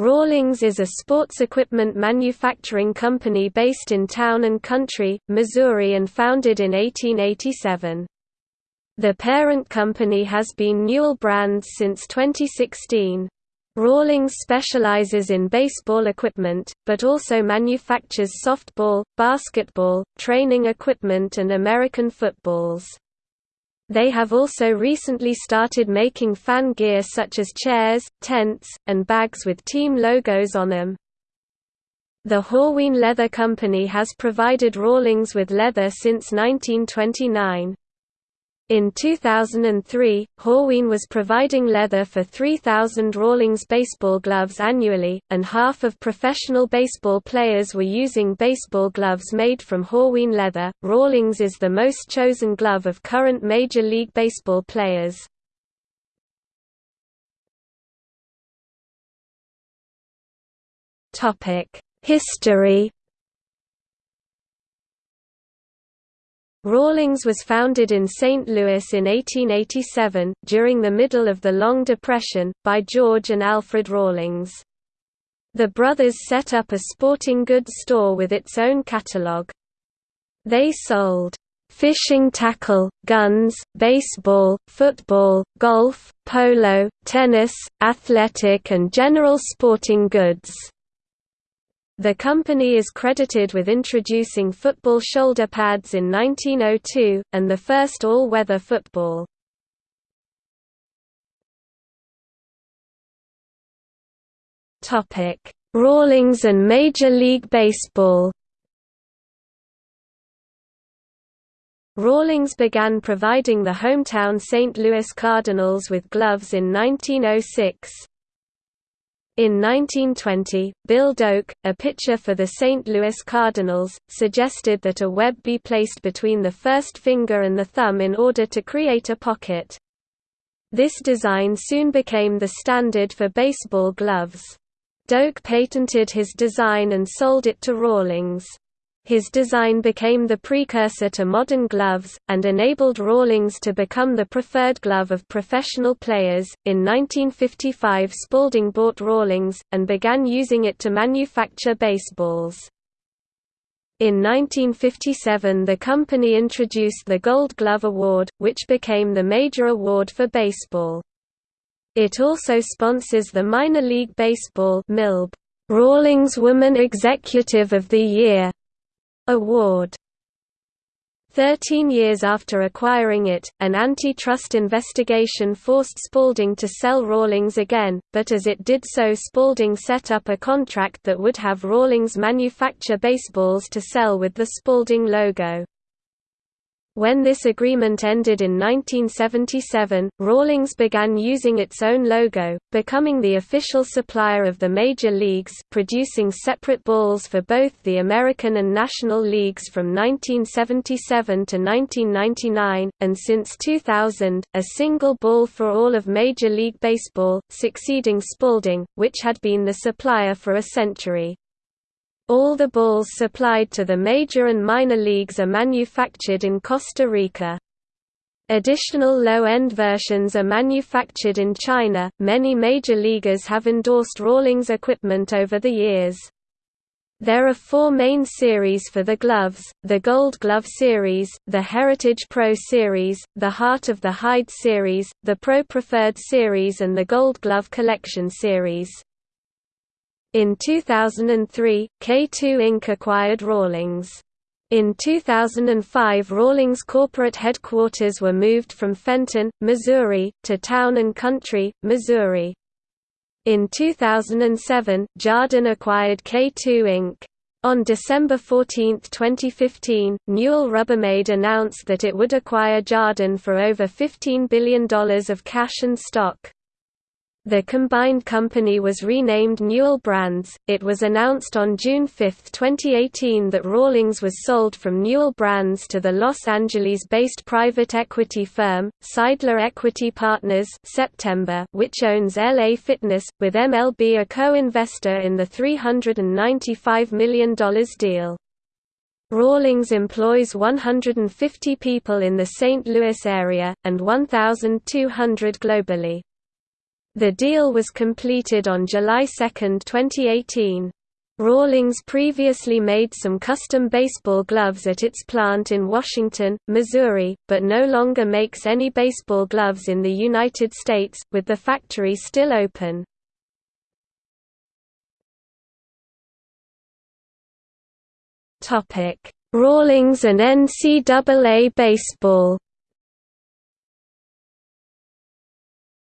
Rawlings is a sports equipment manufacturing company based in Town and Country, Missouri and founded in 1887. The parent company has been Newell Brands since 2016. Rawlings specializes in baseball equipment, but also manufactures softball, basketball, training equipment and American footballs. They have also recently started making fan gear such as chairs, tents, and bags with team logos on them. The Horween Leather Company has provided Rawlings with leather since 1929. In 2003, Horween was providing leather for 3,000 Rawlings baseball gloves annually, and half of professional baseball players were using baseball gloves made from Horween leather. Rawlings is the most chosen glove of current Major League Baseball players. History Rawlings was founded in St. Louis in 1887, during the middle of the Long Depression, by George and Alfred Rawlings. The brothers set up a sporting goods store with its own catalog. They sold fishing tackle, guns, baseball, football, golf, polo, tennis, athletic and general sporting goods. The company is credited with introducing football shoulder pads in 1902, and the first all-weather football. Rawlings and Major League Baseball Rawlings began providing the hometown St. Louis Cardinals with gloves in 1906. In 1920, Bill Doak, a pitcher for the St. Louis Cardinals, suggested that a web be placed between the first finger and the thumb in order to create a pocket. This design soon became the standard for baseball gloves. Doak patented his design and sold it to Rawlings. His design became the precursor to modern gloves, and enabled Rawlings to become the preferred glove of professional players. In 1955, Spalding bought Rawlings, and began using it to manufacture baseballs. In 1957 the company introduced the Gold Glove Award, which became the major award for baseball. It also sponsors the Minor League Baseball Rawlings Woman Executive of the Year award. Thirteen years after acquiring it, an antitrust investigation forced Spalding to sell Rawlings again, but as it did so Spalding set up a contract that would have Rawlings manufacture baseballs to sell with the Spalding logo. When this agreement ended in 1977, Rawlings began using its own logo, becoming the official supplier of the major leagues producing separate balls for both the American and National Leagues from 1977 to 1999, and since 2000, a single ball for all of Major League Baseball, succeeding Spalding, which had been the supplier for a century. All the balls supplied to the major and minor leagues are manufactured in Costa Rica. Additional low-end versions are manufactured in China. Many major leaguers have endorsed Rawlings equipment over the years. There are four main series for the gloves, the Gold Glove Series, the Heritage Pro Series, the Heart of the Hide Series, the Pro Preferred Series and the Gold Glove Collection Series. In 2003, K2 Inc. acquired Rawlings. In 2005 Rawlings corporate headquarters were moved from Fenton, Missouri, to Town and Country, Missouri. In 2007, Jarden acquired K2 Inc. On December 14, 2015, Newell Rubbermaid announced that it would acquire Jarden for over $15 billion of cash and stock. The combined company was renamed Newell Brands. It was announced on June 5, 2018 that Rawlings was sold from Newell Brands to the Los Angeles-based private equity firm, Seidler Equity Partners September, which owns LA Fitness, with MLB a co-investor in the $395 million deal. Rawlings employs 150 people in the St. Louis area, and 1,200 globally. The deal was completed on July 2, 2018. Rawlings previously made some custom baseball gloves at its plant in Washington, Missouri, but no longer makes any baseball gloves in the United States, with the factory still open. Rawlings and NCAA baseball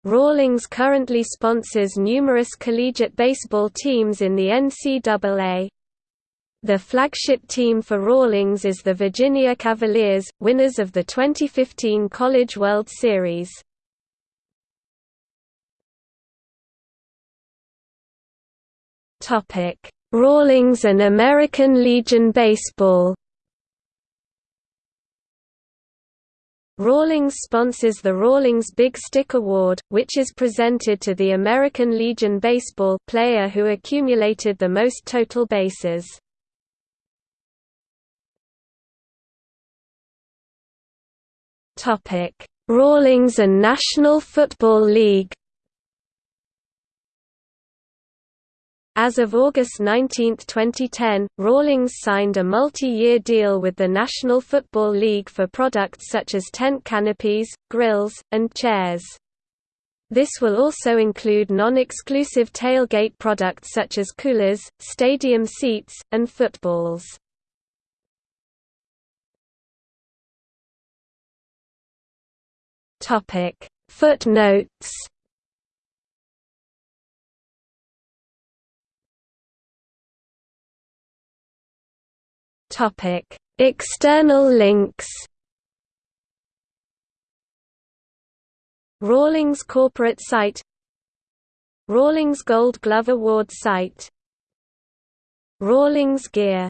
Rawlings currently sponsors numerous collegiate baseball teams in the NCAA. The flagship team for Rawlings is the Virginia Cavaliers, winners of the 2015 College World Series. Rawlings and American Legion Baseball Rawlings sponsors the Rawlings Big Stick Award, which is presented to the American Legion Baseball player who accumulated the most total bases. Rawlings and National Football League As of August 19, 2010, Rawlings signed a multi-year deal with the National Football League for products such as tent canopies, grills, and chairs. This will also include non-exclusive tailgate products such as coolers, stadium seats, and footballs. Footnotes Topic: External links. Rawlings corporate site Rawlings Gold Glove Award site Rawlings Gear